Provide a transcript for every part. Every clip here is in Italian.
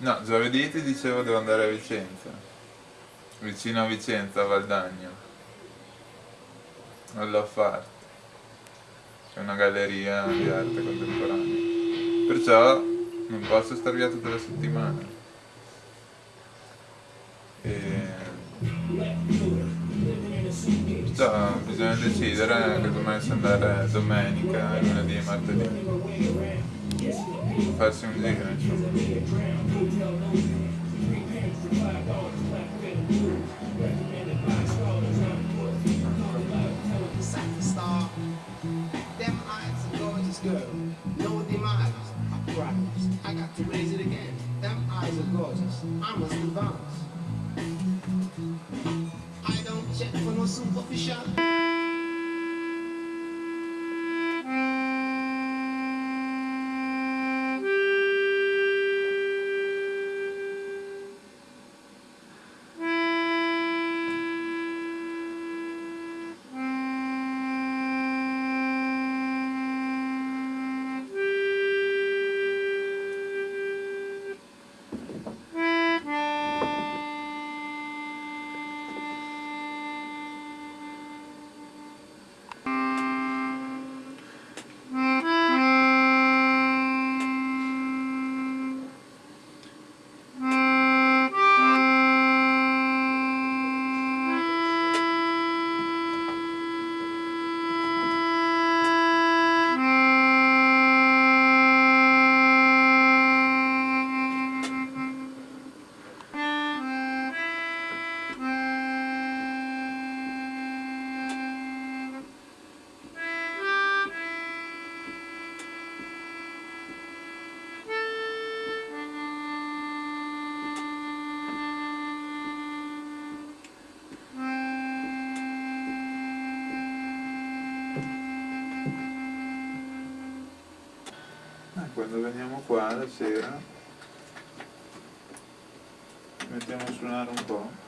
No, giovedì ti dicevo devo andare a Vicenza, vicino a Vicenza, a Valdagno, all'Offart, c'è una galleria di arte contemporanea, perciò non posso star via tutta la settimana. E... Perciò bisogna decidere casomai se andare domenica, lunedì e martedì demise, I promise. I got to raise it again. Them eyes are gorgeous. I must. I don't check for no superficial. La sera mettiamo a suonare un po'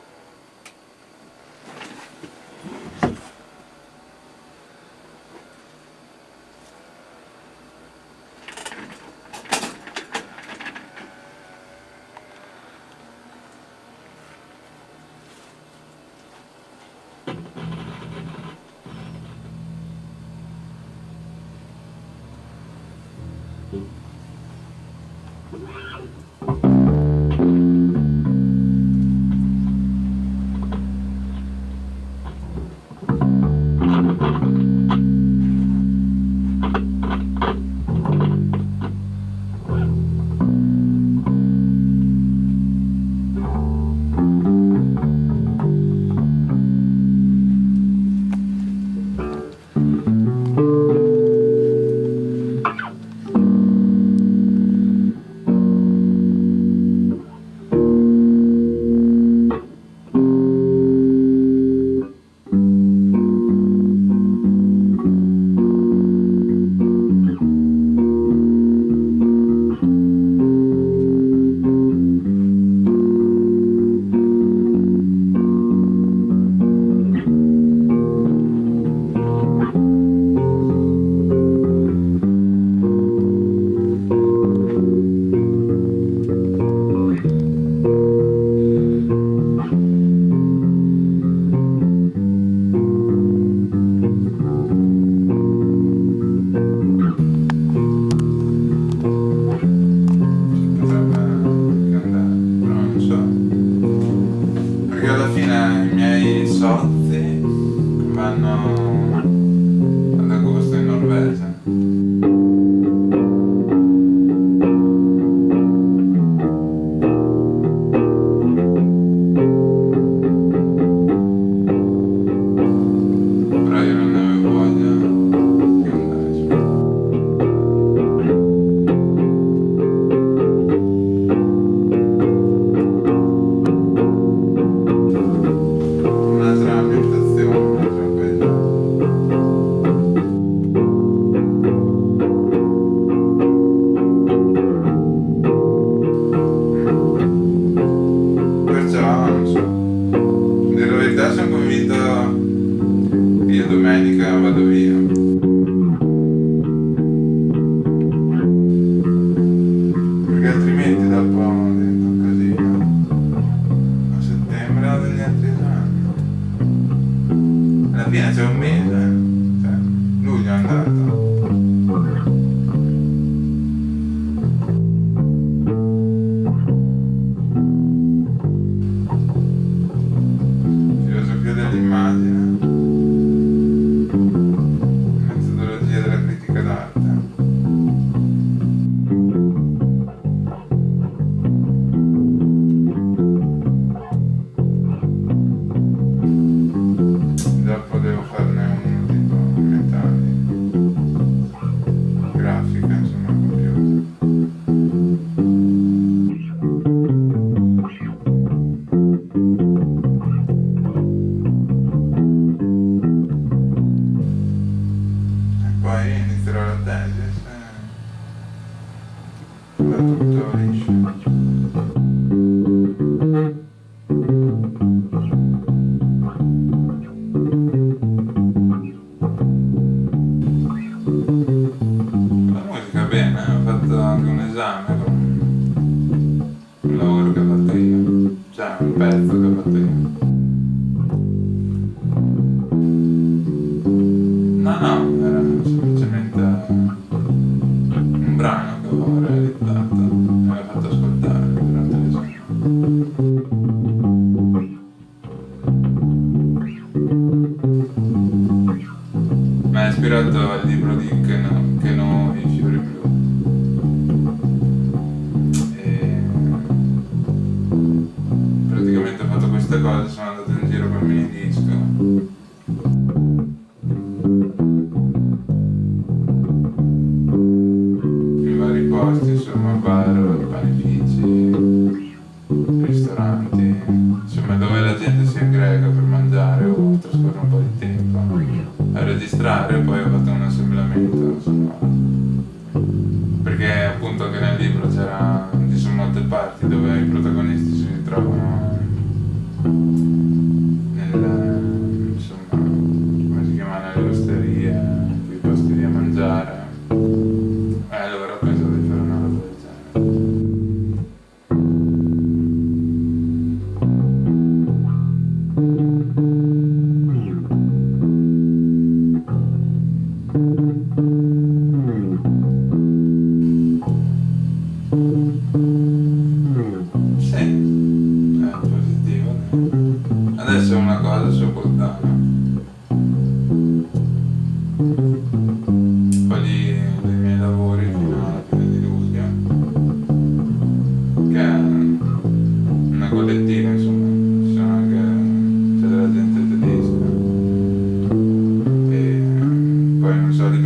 poi non so di preciso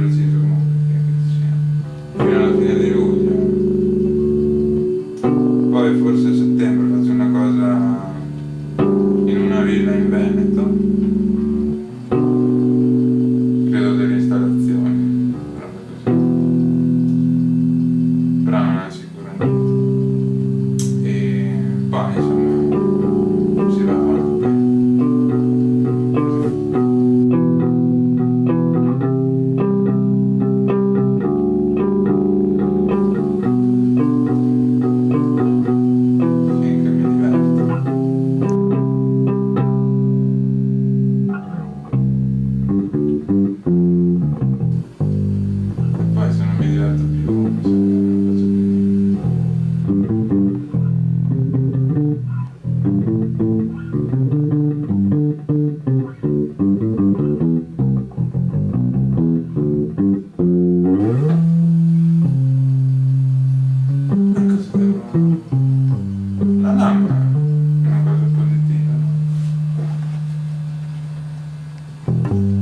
Sì,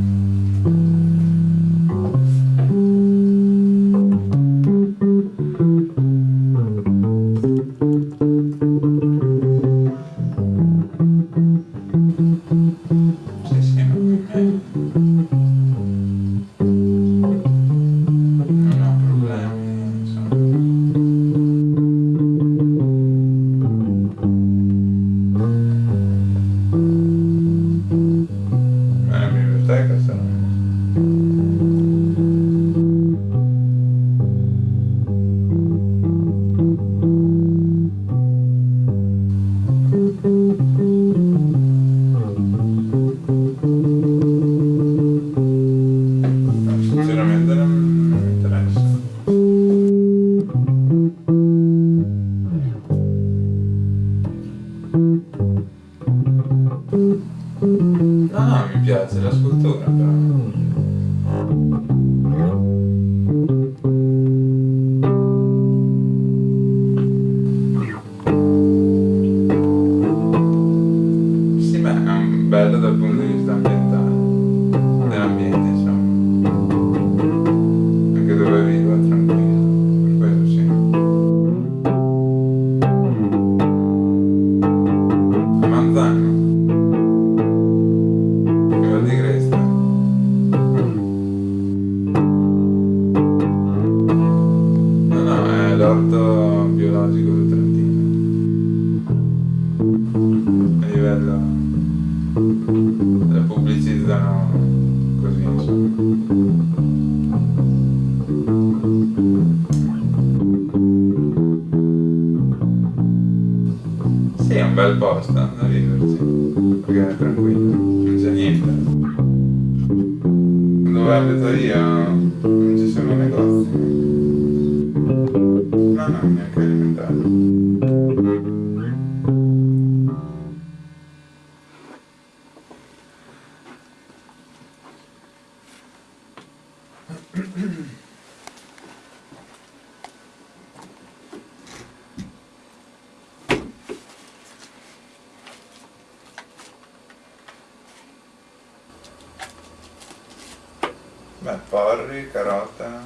Beh, porri, carota,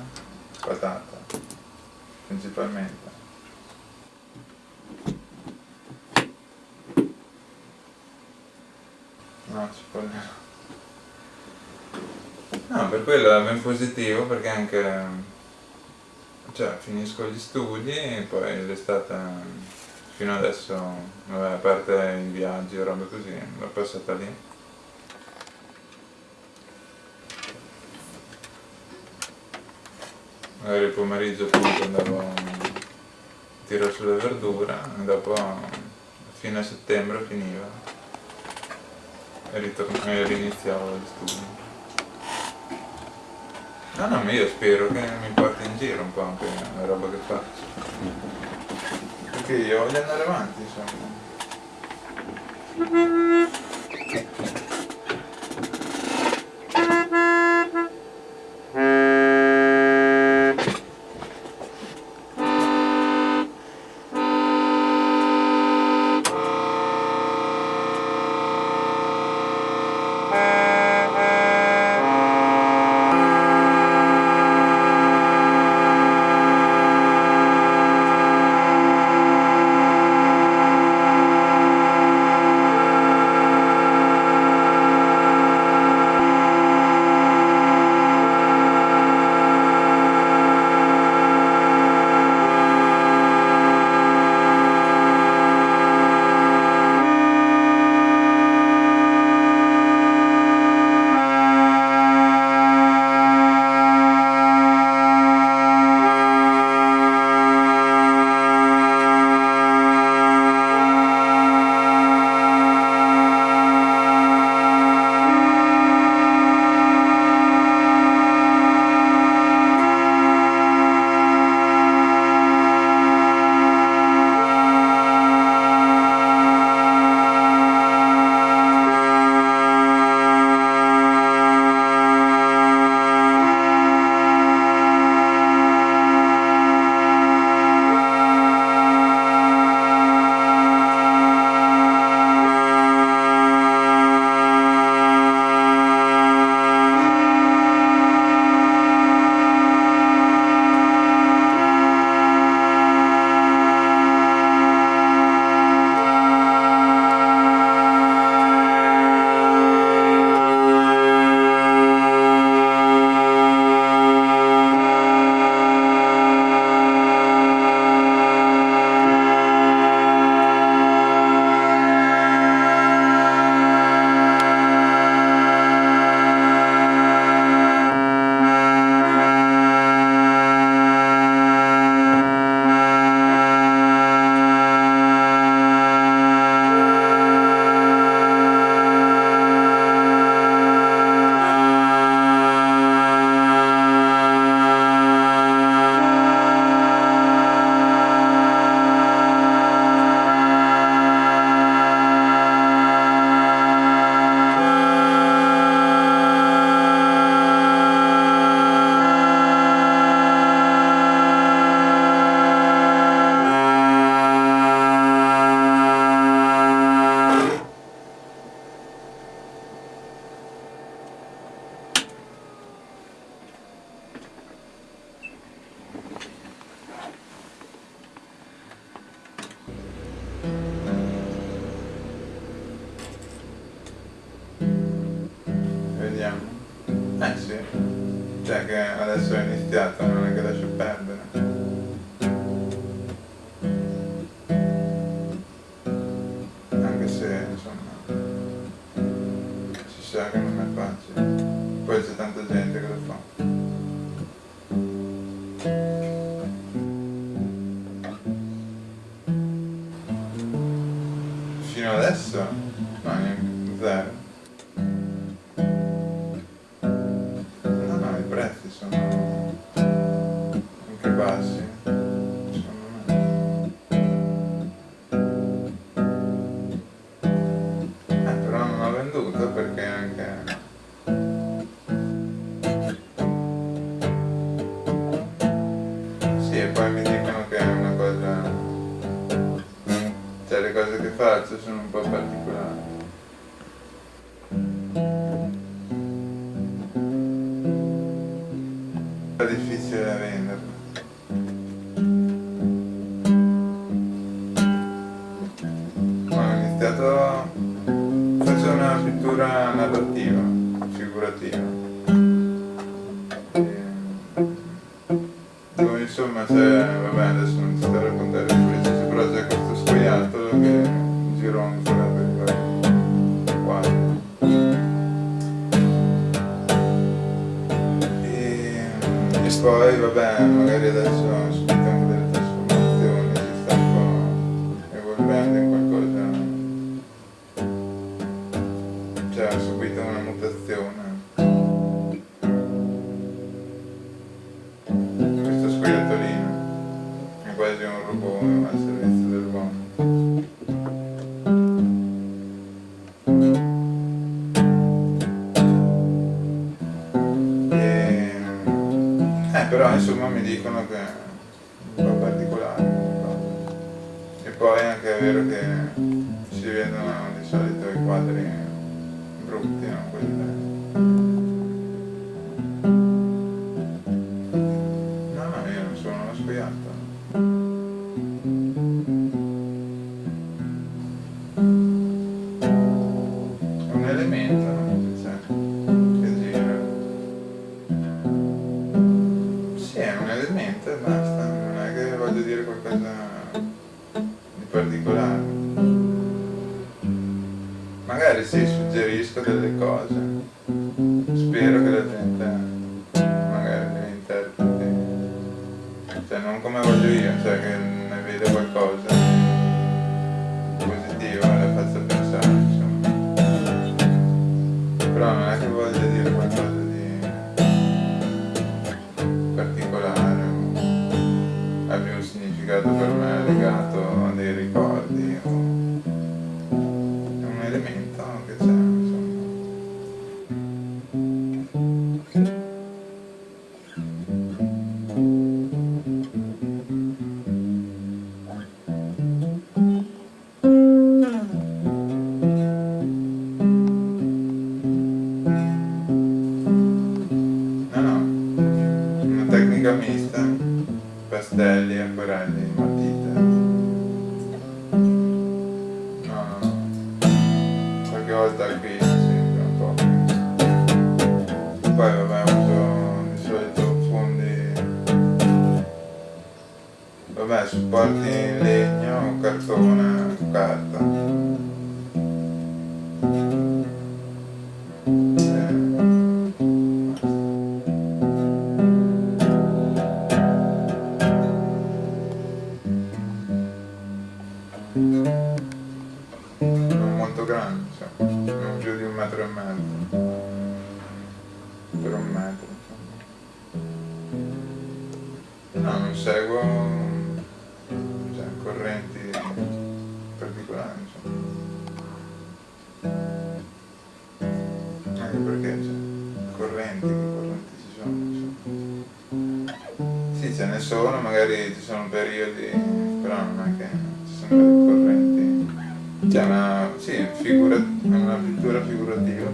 patata, principalmente. No, cipolla. No, per quello è ben positivo perché anche, cioè, finisco gli studi e poi l'estate, fino adesso, vabbè, a parte i viaggi o robe così, l'ho passata lì. Magari il pomeriggio appunto andavo a tirare sulle verdure e dopo a fine settembre finiva e, e riniziavo gli studi. No, no, ma io spero che mi porti in giro un po' anche la roba che faccio. Perché io voglio andare avanti, insomma. le cose che faccio sono un po' particolari. poi anche è vero che si vedono di solito i quadri brutti, non quelli belli. periodi, però non è che ci sono correnti. C'è una, sì, figura, una pittura figurativa,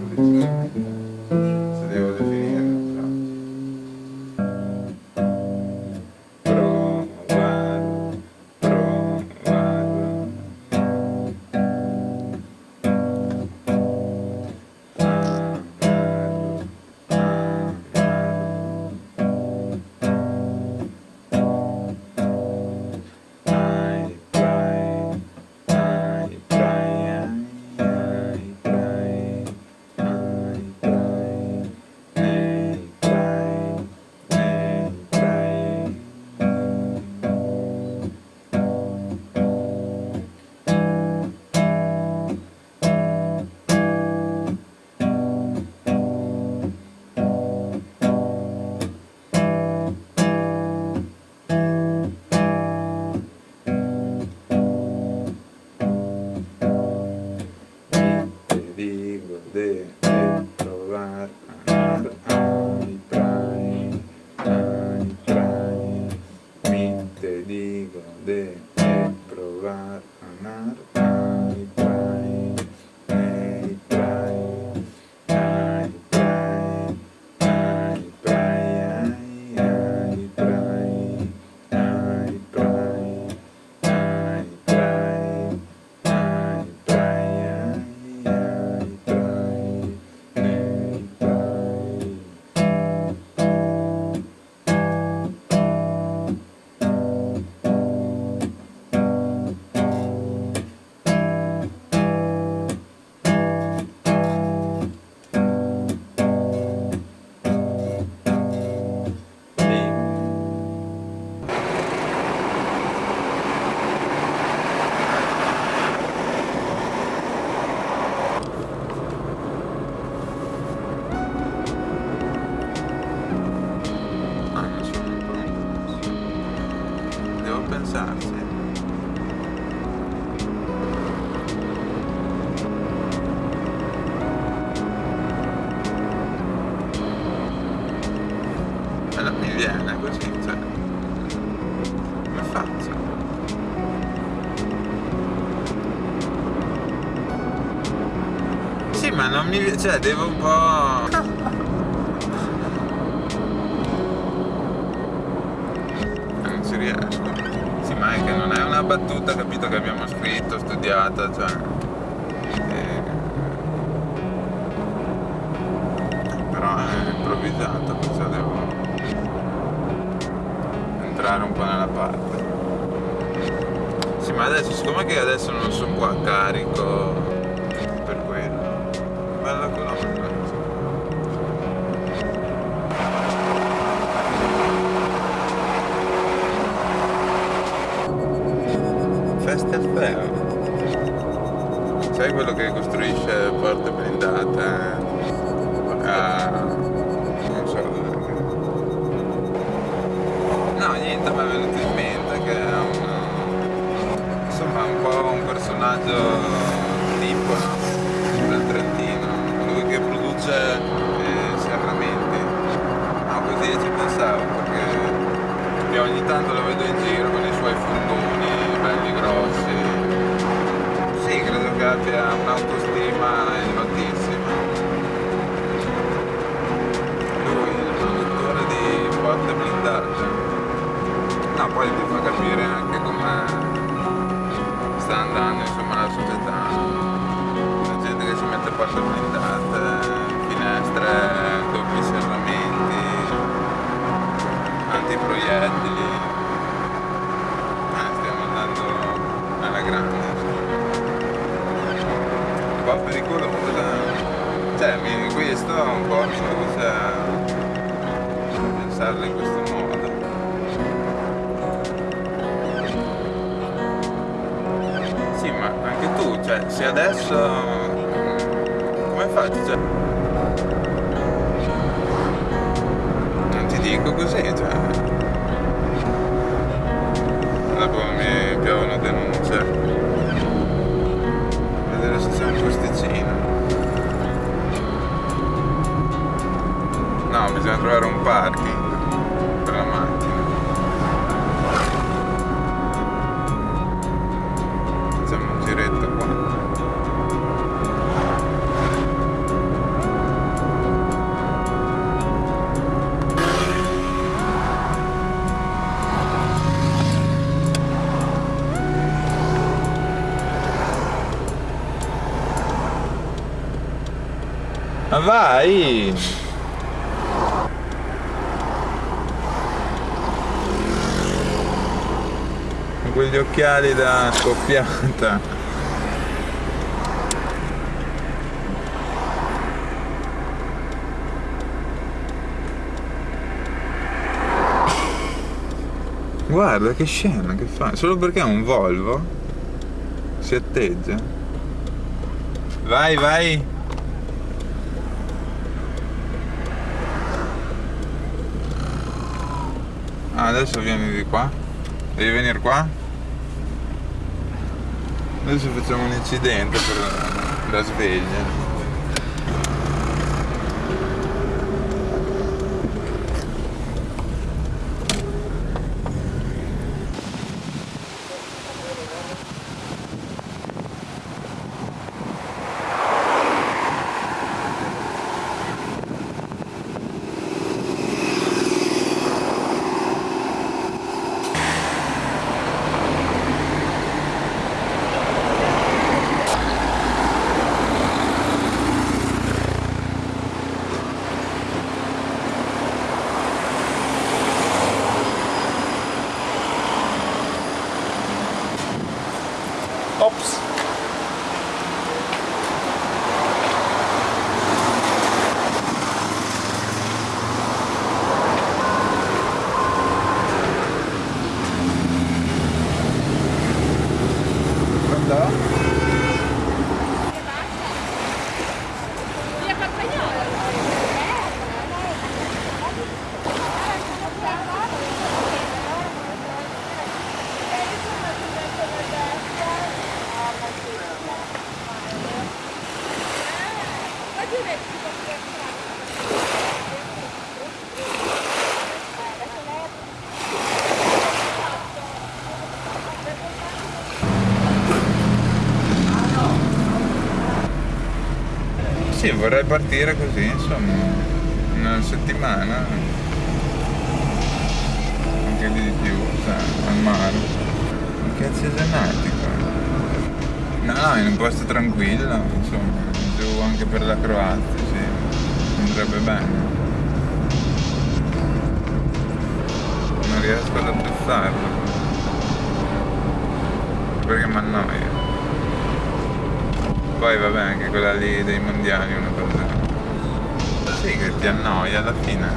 mí te digo de probar amar. Mi cioè devo un po'. non ci riesco. Sì, ma è che non è una battuta, capito, che abbiamo scritto, studiata, cioè. eh, Però è improvvisata, perciò devo entrare un po' nella parte. Sì, ma adesso, siccome che adesso non sono qua carico with it. Cioè, se adesso... Come faccio? Cioè... Non ti dico così, cioè... vai! Con quegli occhiali da scoppiata. Guarda che scena che fa, solo perché è un Volvo si atteggia. Vai, vai. Adesso vieni di qua. Devi venire qua? Adesso facciamo un incidente per la sveglia. Ops. Pronto? Via Campagnolo. Sì, vorrei partire così, insomma, una settimana, anche di più, sai, al mare. Che cazzo è genetico? No, in un posto tranquillo, insomma, giù anche per la Croazia, sì, andrebbe bene. Non riesco ad apprezzarlo, perché mi annoia. Poi vabbè anche quella lì dei mondiali una. Sì che ti annoia alla fine.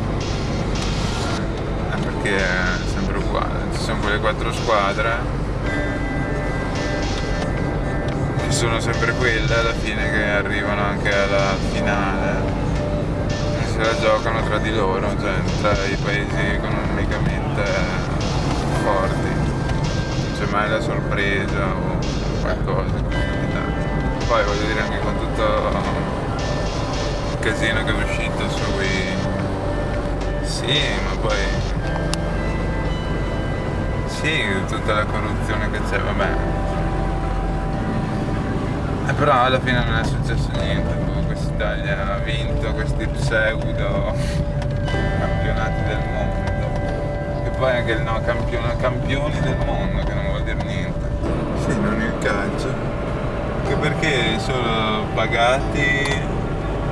Eh, perché è sempre uguale. Ci sono quelle quattro squadre. Che sono sempre quelle alla fine che arrivano anche alla finale. E se la giocano tra di loro, cioè tra i paesi economicamente forti. Non c'è mai la sorpresa o qualcosa poi voglio dire anche con tutto il casino che è uscito sì ma poi sì tutta la corruzione che c'è vabbè e però alla fine non è successo niente questa Italia ha vinto questi pseudo campionati del mondo e poi anche il no campione, campioni del mondo che non vuol dire niente sì non il calcio anche perché sono pagati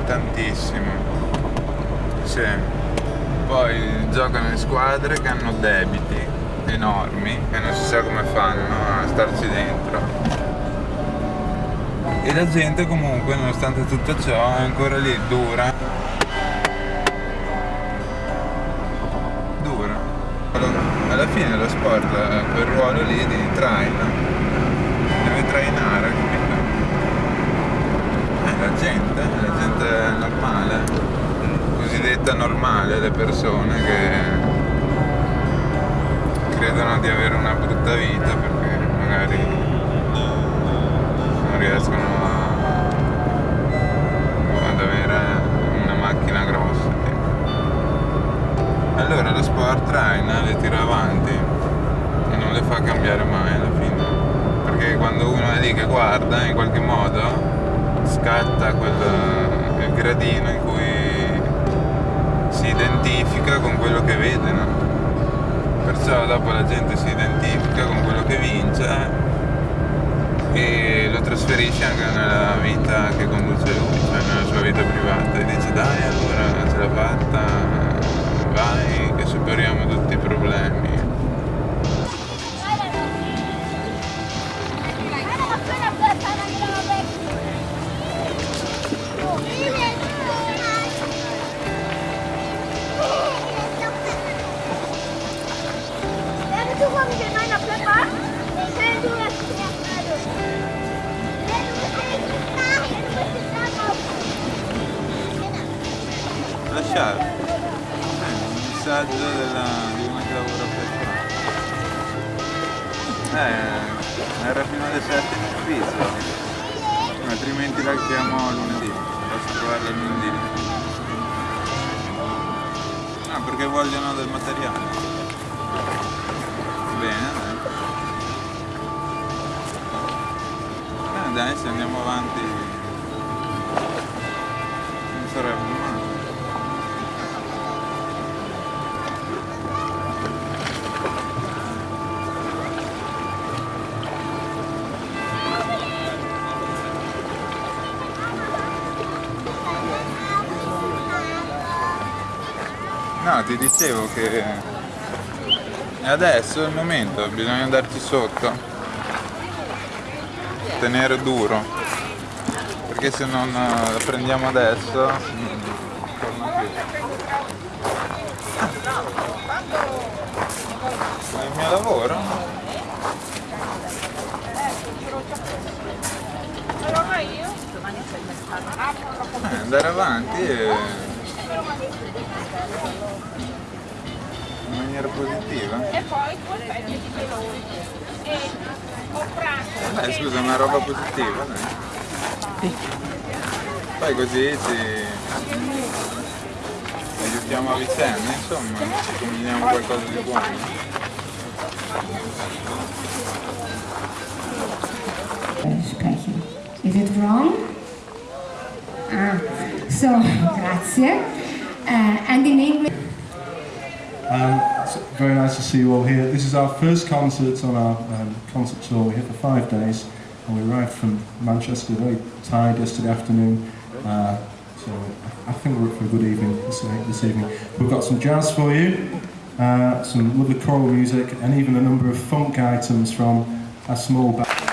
tantissimo. Sì. Poi giocano in squadre che hanno debiti enormi e non si sa come fanno a starci dentro. E la gente comunque, nonostante tutto ciò, è ancora lì, dura. Fa cambiare mai alla fine. Perché quando uno è lì che guarda in qualche modo scatta quel, il gradino in cui si identifica con quello che vede, no? Perciò dopo la gente si identifica con quello che vince e lo trasferisce anche nella vita che conduce lui, cioè nella sua vita privata e dice dai allora ce l'ha fatta, vai che superiamo tutti i problemi. Posso trovarla lunedì. Ah, perché vogliono del materiale. Bene, dai. Eh, dai, se andiamo avanti non sarebbe ti dicevo che adesso è il momento, bisogna andarci sotto. tenere duro perché se non eh, la prendiamo adesso non torna più ma è il mio lavoro Eh, andare avanti e in maniera positiva e poi tu aspetti i dolori. E ho prato. Dai, scusa, è una roba positiva, dai. Poi così ci aiutiamo a vicenda, insomma, ci combiniamo qualcosa di buono. Is it wrong? Ah, so, grazie. Uh, and in English, Um, very nice to see you all here. This is our first concert on our um, concert tour. We're here for five days, and we arrived from Manchester very tired yesterday afternoon. Uh, so I think we're up for a good evening this, this evening. We've got some jazz for you, uh, some lovely choral music, and even a number of funk items from a small band.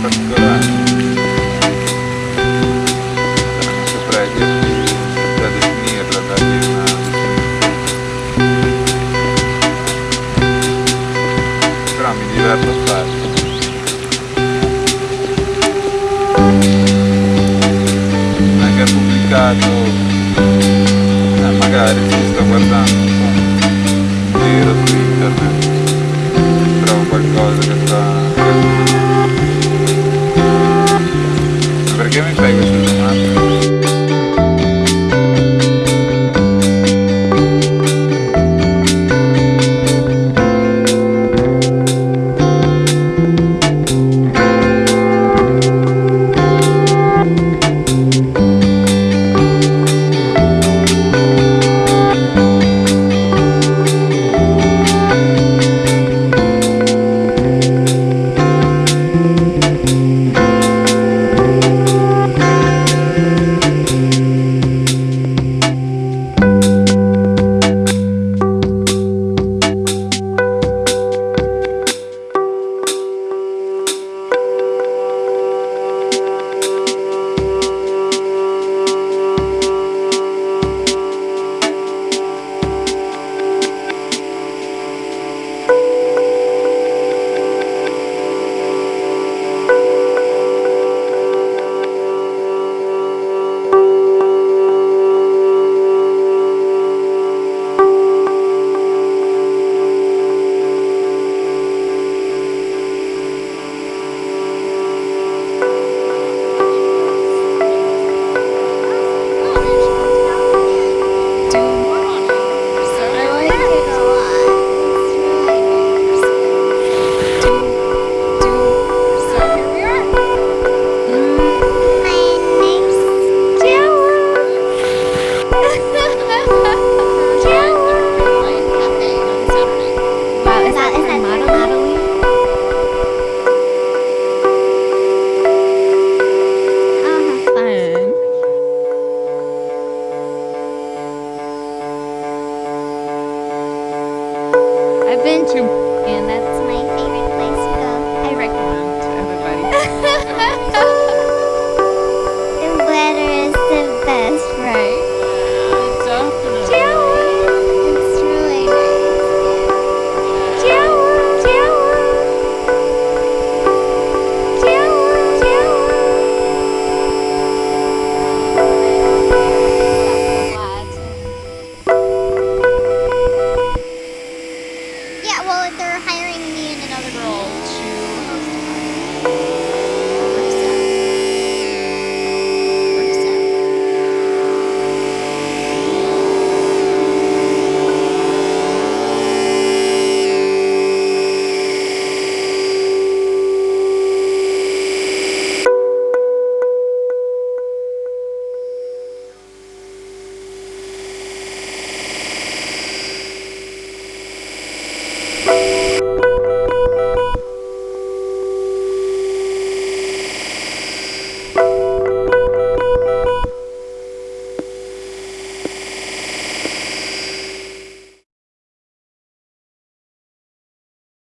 Qualcosa in